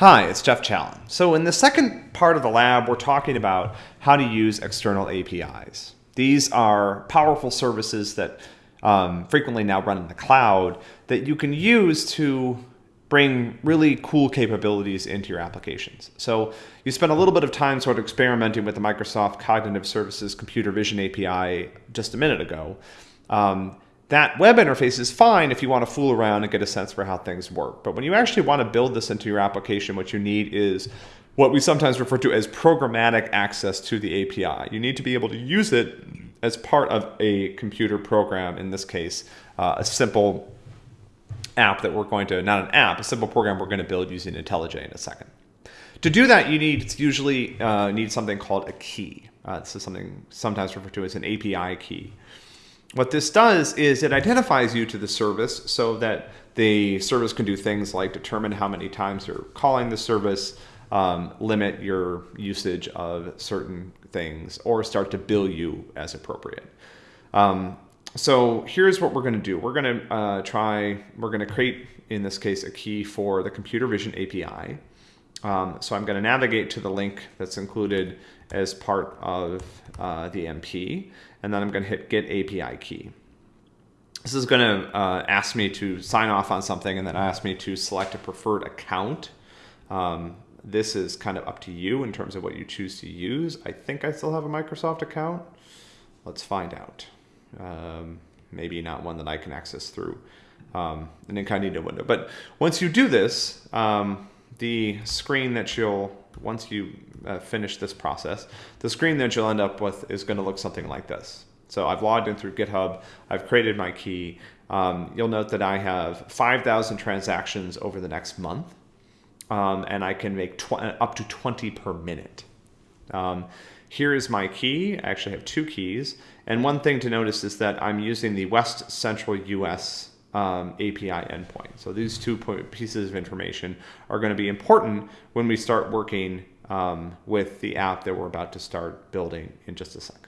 Hi, it's Jeff Challen. So in the second part of the lab, we're talking about how to use external APIs. These are powerful services that um, frequently now run in the cloud that you can use to bring really cool capabilities into your applications. So you spent a little bit of time sort of experimenting with the Microsoft Cognitive Services Computer Vision API just a minute ago. Um, that web interface is fine if you want to fool around and get a sense for how things work. But when you actually want to build this into your application, what you need is what we sometimes refer to as programmatic access to the API. You need to be able to use it as part of a computer program, in this case, uh, a simple app that we're going to, not an app, a simple program we're going to build using IntelliJ in a second. To do that, you need usually uh, need something called a key. Uh, this is something sometimes referred to as an API key. What this does is it identifies you to the service so that the service can do things like determine how many times you're calling the service, um, limit your usage of certain things, or start to bill you as appropriate. Um, so here's what we're going to do. We're going to uh, try, we're going to create, in this case, a key for the computer vision API. Um, so I'm going to navigate to the link that's included as part of uh, the MP, and then I'm going to hit Get API Key. This is going to uh, ask me to sign off on something and then ask me to select a preferred account. Um, this is kind of up to you in terms of what you choose to use. I think I still have a Microsoft account. Let's find out. Um, maybe not one that I can access through um, an incognito window. But once you do this, um, the screen that you'll, once you uh, finish this process, the screen that you'll end up with is going to look something like this. So I've logged in through GitHub, I've created my key. Um, you'll note that I have 5,000 transactions over the next month, um, and I can make up to 20 per minute. Um, here is my key. I actually have two keys. And one thing to notice is that I'm using the West Central US um, API endpoint. So these two pieces of information are going to be important when we start working um, with the app that we're about to start building in just a second.